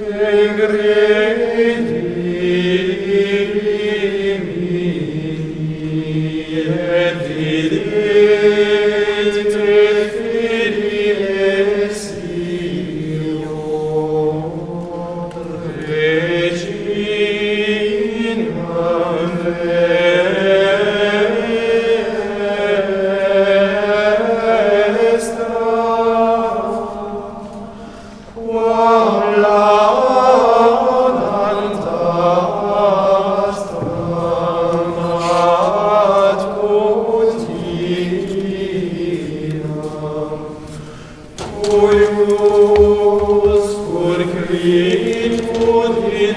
in gredi Deus, pur qui tu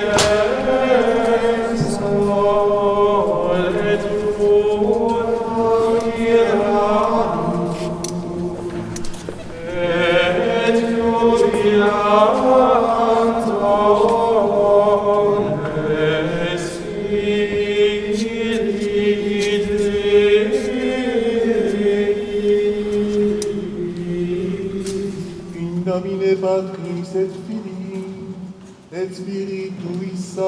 Félix et Philippe, et Spiritus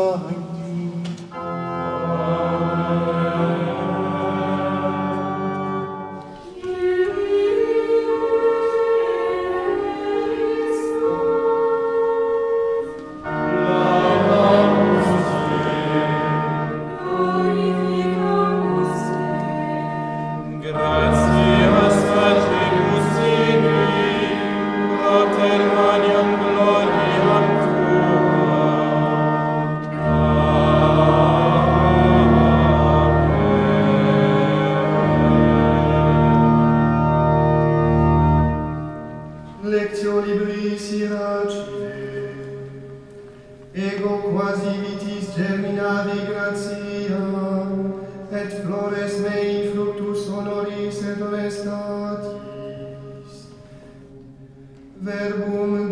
ego quasi vitis germinavi gratia, et flores mei fructus honoris et honestatis. Verbum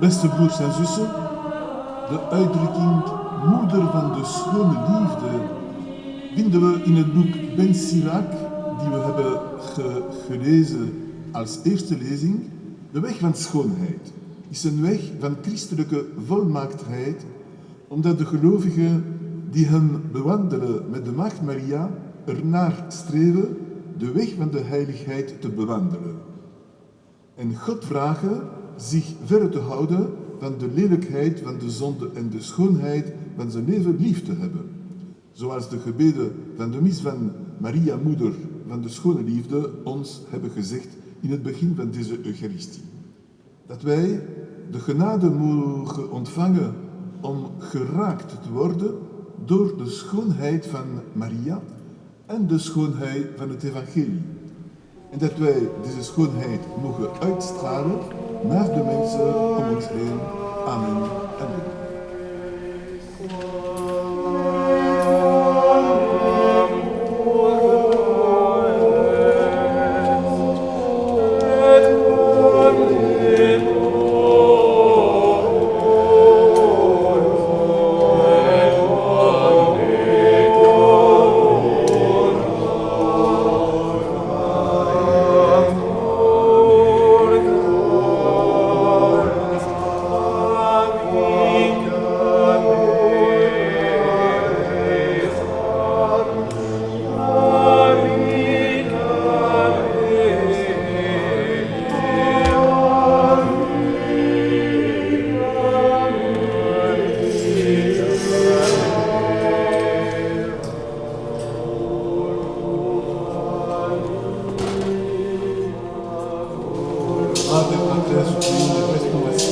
Beste broers en zussen, de uitdrukking moeder van de schone liefde vinden we in het boek Ben die we hebben gelezen als eerste lezing. De weg van schoonheid is een weg van christelijke volmaaktheid, omdat de gelovigen die hen bewandelen met de Maagd Maria ernaar streven de weg van de heiligheid te bewandelen. En God vragen zich verre te houden van de lelijkheid van de zonde en de schoonheid van zijn leven lief te hebben. Zoals de gebeden van de mis van Maria, moeder van de schone liefde, ons hebben gezegd in het begin van deze Eucharistie. Dat wij de genade mogen ontvangen om geraakt te worden door de schoonheid van Maria en de schoonheid van het evangelie. En dat wij deze schoonheid mogen uitstralen naar de mensen om ons heen. Amen. Amen. de parte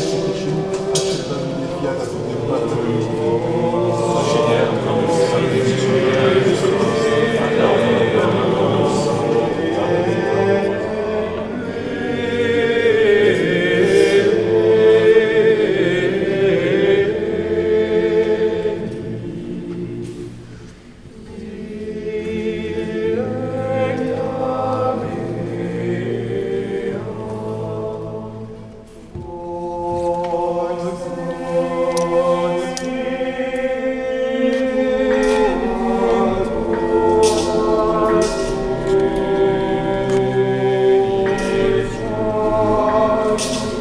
preciso de um